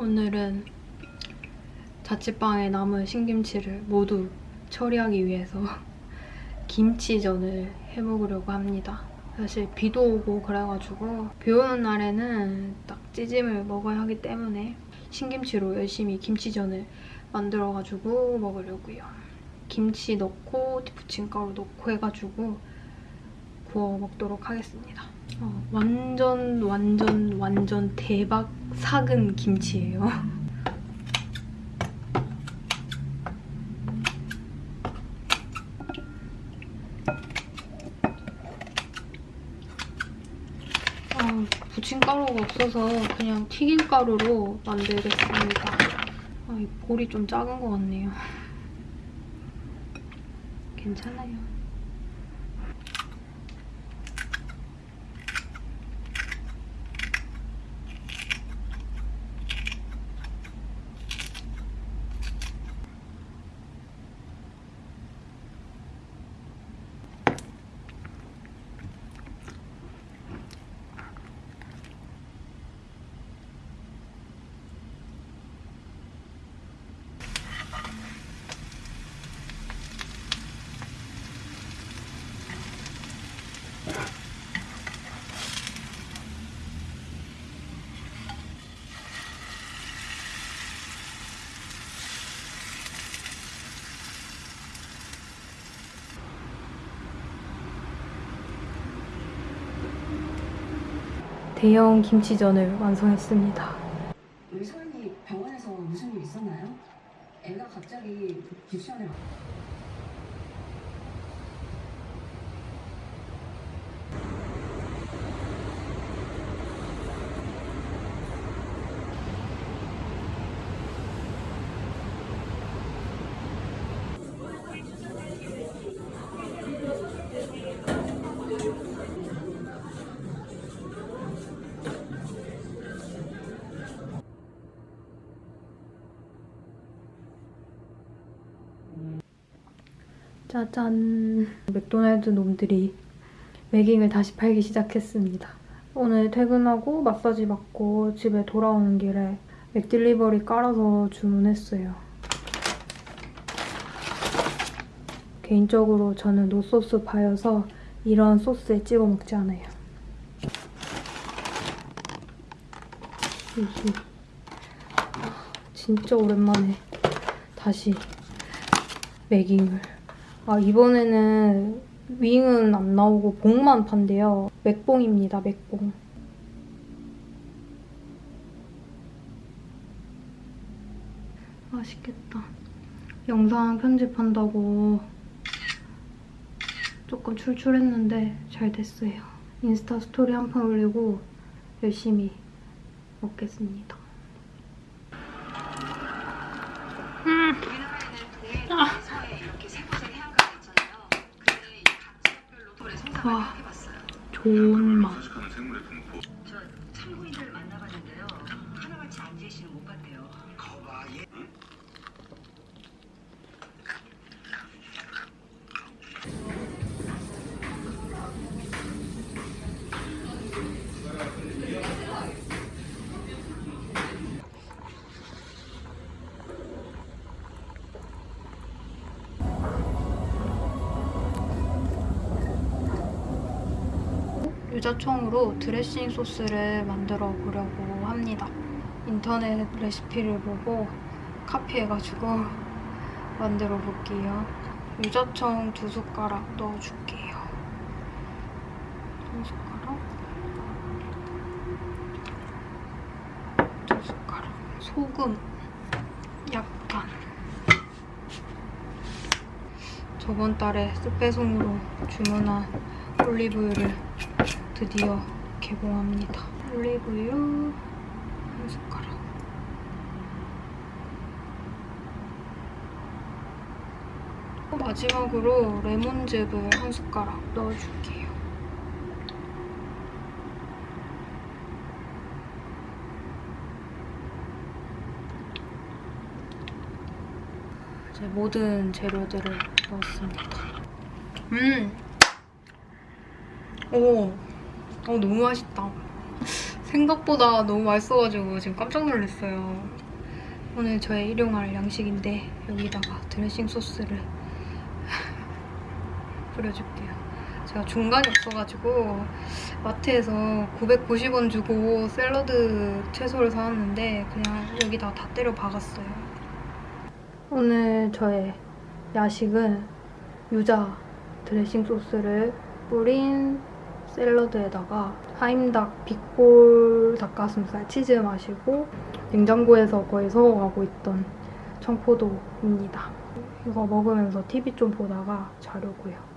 오늘은 자취방에 남은 신김치를 모두 처리하기 위해서 김치전을 해먹으려고 합니다. 사실 비도 오고 그래가지고 비 오는 날에는 딱 찌짐을 먹어야 하기 때문에 신김치로 열심히 김치전을 만들어가지고 먹으려고요. 김치 넣고 부침가루 넣고 해가지고 구워 먹도록 하겠습니다. 어, 완전 완전 완전 대박 삭은 김치예요. 아, 부침가루가 없어서 그냥 튀김가루로 만들겠습니다. 아, 이 볼이 좀 작은 것 같네요. 괜찮아요. 대형 김치전을 완성했습니다. 우리 소연이 병원에서 무슨 일 있었나요? 애가 갑자기 기수연에 짜잔. 맥도날드 놈들이 맥윙을 다시 팔기 시작했습니다. 오늘 퇴근하고 마사지 받고 집에 돌아오는 길에 맥딜리버리 깔아서 주문했어요. 개인적으로 저는 no sauce 파여서 이런 소스에 찍어 먹지 않아요. 이게 진짜 오랜만에 다시 매깅을 아 이번에는 윙은 안 나오고 봉만 판대요. 맥봉입니다, 맥봉. 맛있겠다. 영상 편집한다고 조금 출출했는데 잘 됐어요. 인스타 스토리 한 판 올리고 열심히 먹겠습니다. 좋은 맛. 서식하는 생물의 분포 저 참고인들 만나봤는데요. 하나같이 앉으시는 못 봤대요. 유자청으로 드레싱 소스를 만들어 보려고 합니다. 인터넷 레시피를 보고 카피해가지고 만들어 볼게요. 유자청 두 숟가락 넣어줄게요. 한 숟가락, 두 숟가락, 소금 약간. 저번 달에 스페송으로 주문한 올리브유를 드디어 개봉합니다. 올리브유 한 숟가락. 마지막으로 레몬즙을 한 숟가락 넣어줄게요. 이제 모든 재료들을 넣었습니다. 음! 오! 어, 너무 맛있다. 생각보다 너무 맛있어가지고 지금 깜짝 놀랐어요. 오늘 저의 일용할 양식인데 여기다가 드레싱 소스를 뿌려줄게요. 제가 중간이 없어가지고 마트에서 990원 주고 샐러드 채소를 사왔는데 그냥 여기다 다 때려 박았어요. 오늘 저의 야식은 유자 드레싱 소스를 뿌린 샐러드에다가 하임닭 빅볼 닭가슴살 치즈 마시고 냉장고에서 거의 속어가고 있던 청포도입니다. 이거 먹으면서 TV 좀 보다가 자려고요.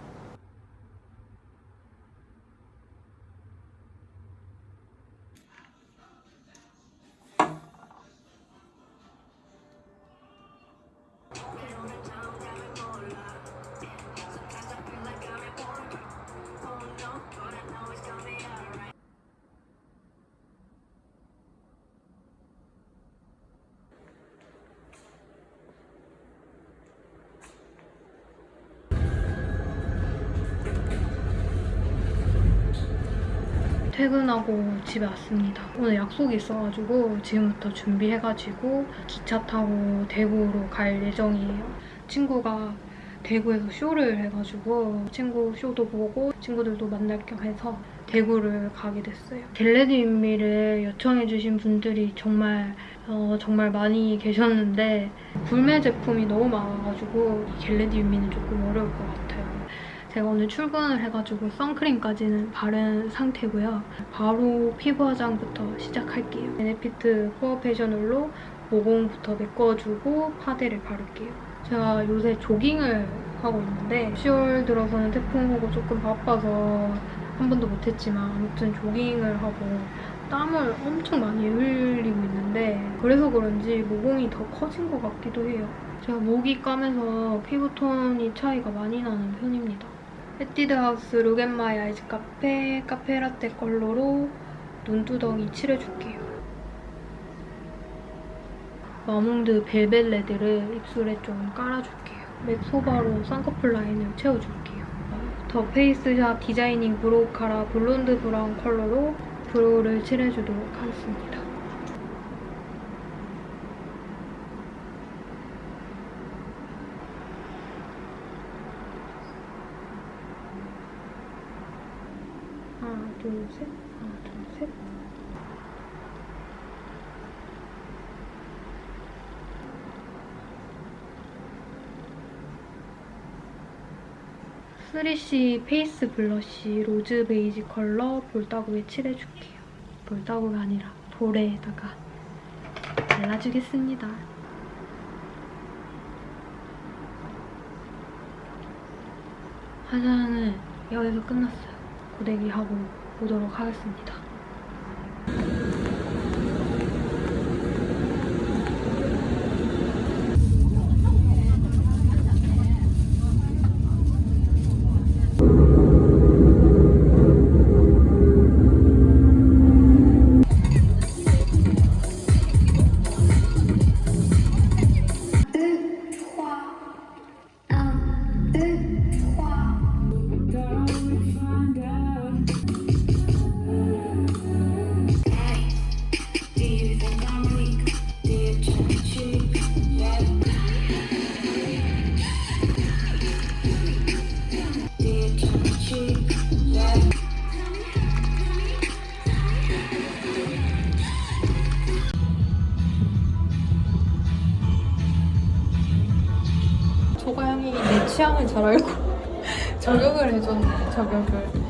퇴근하고 집에 왔습니다. 오늘 약속이 있어가지고 지금부터 준비해가지고 기차 타고 대구로 갈 예정이에요. 친구가 대구에서 쇼를 해가지고 친구 쇼도 보고 친구들도 만날 겸 해서 대구를 가게 됐어요. get ready with me를 요청해주신 분들이 정말 어, 정말 많이 계셨는데 불매 제품이 너무 많아가지고 get ready with me는 조금 어려울 것 같아요. 제가 오늘 출근을 해가지고 선크림까지는 바른 상태고요. 바로 피부 화장부터 시작할게요. 베네피트 코어 패션홀로 모공부터 메꿔주고 파데를 바를게요. 제가 요새 조깅을 하고 있는데 10월 들어서는 태풍 오고 조금 바빠서 한 번도 못했지만 아무튼 조깅을 하고 땀을 엄청 많이 흘리고 있는데 그래서 그런지 모공이 더 커진 것 같기도 해요. 제가 목이 까매서 피부톤이 차이가 많이 나는 편입니다. 에뛰드 하우스 Look At My Eyes Cafe 카페라떼 컬러로 눈두덩이 칠해줄게요. 마몽드 velvet red를 입술에 좀 깔아줄게요. 맥 소바로 쌍꺼풀 라인을 채워줄게요. 더 페이스샵 designing brow cara blonde brown 컬러로 brow를 칠해주도록 하겠습니다. 하나, 둘, 셋. 하나, 둘, 셋. 3CE face blush rose beige 컬러 볼따구에 칠해줄게요. 볼따구가 아니라 볼에다가 발라주겠습니다. 화장은 여기서 끝났어요. 고데기 하고 오도록 하겠습니다. 취향을 잘 알고 저격을 해줬네 저격을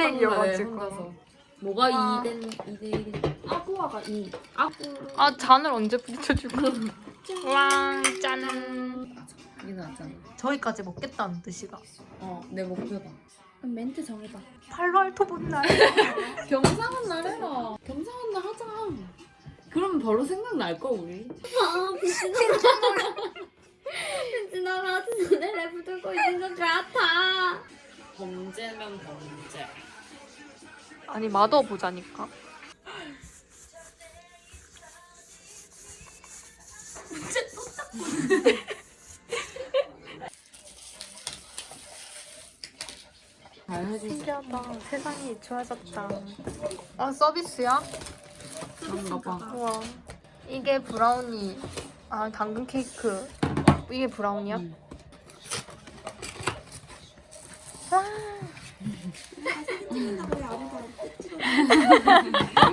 흰색이어가지고. 뭐가 와. 2된 2대 1이 아구아가 2. 아구. 아 잔을 언제 부딪혀주고 왕 짠 이게 낫잖아. 저희까지 먹겠다는 뜻이다 어, 내 목표다. 그럼 멘트 정해봐 팔로알토 본날 경상한 날 해라. 경상한 날 하자. 그러면 바로 생각날 거 우리. 나라 눈에 붙들고 있는 것 같아. 범죄면 범죄. 아니 마더 보자니까. 신기하다. 세상이 좋아졌다. 아 서비스야? 그런가 봐. 우와. 이게 브라우니. 아 당근 케이크. 이게 브라우니야? 음. ハハハハ!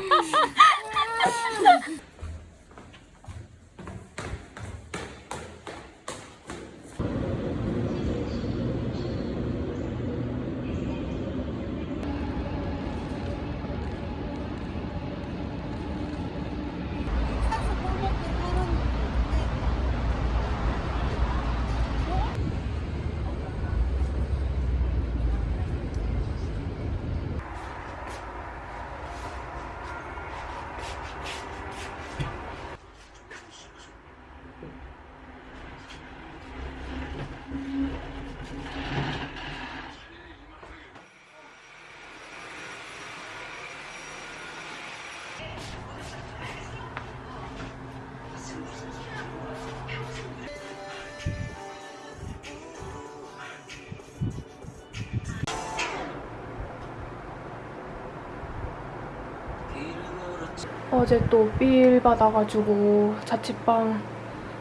어제 또 삘 받아가지고 자취방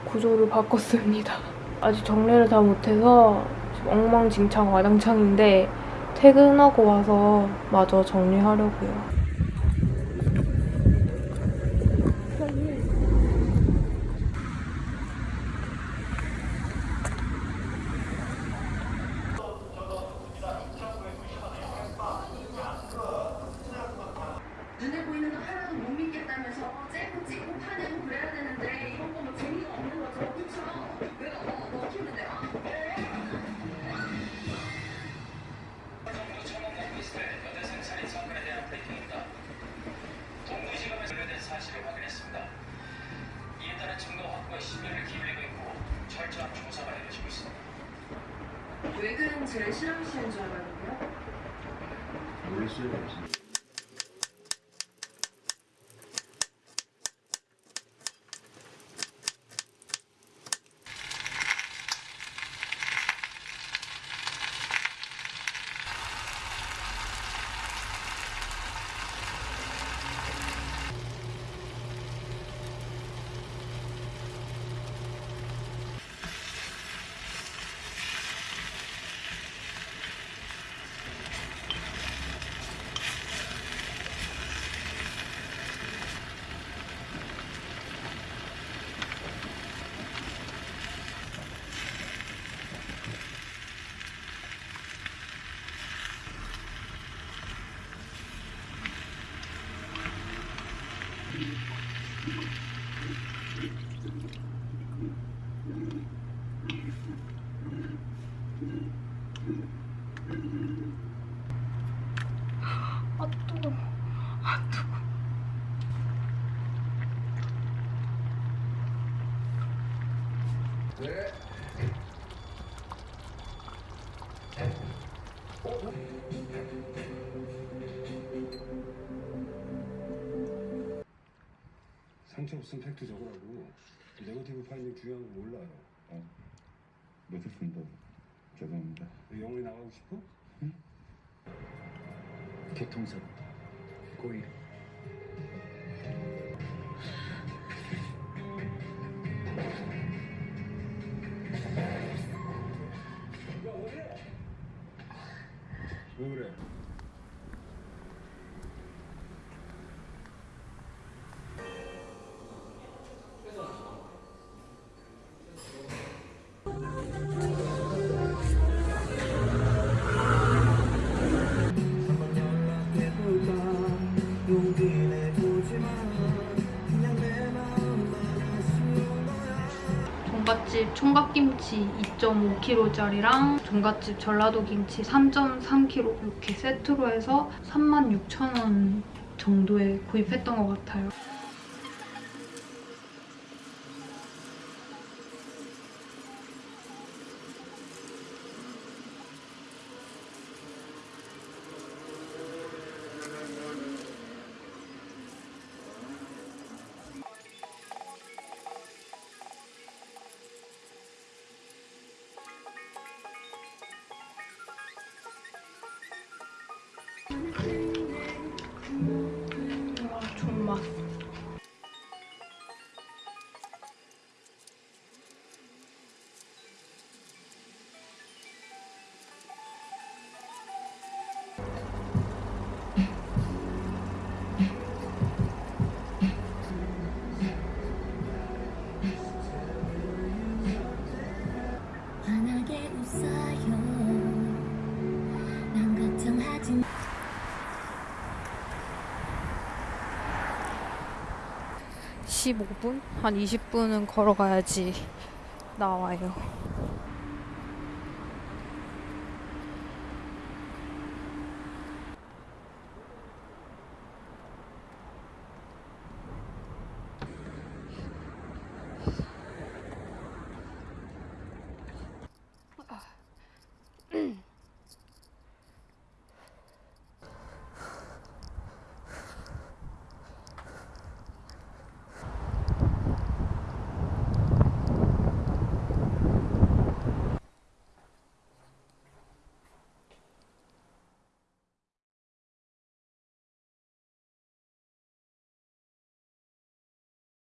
구조를 바꿨습니다. 아직 정리를 다 못해서 엉망진창 와장창인데 퇴근하고 와서 마저 정리하려고요. 상처 없으면 팩트 적으라고 네거티브 파일링 중요한 거 몰라요 못했습니다. 죄송합니다. 왜 영원히 나가고 싶어? 교통사고 고의 왜 그래? 총각김치 2.5kg짜리랑 종갓집 전라도 김치 3.3kg 이렇게 세트로 해서 36,000원 정도에 구입했던 것 같아요. 15분? 한 20분은 걸어가야지 나와요.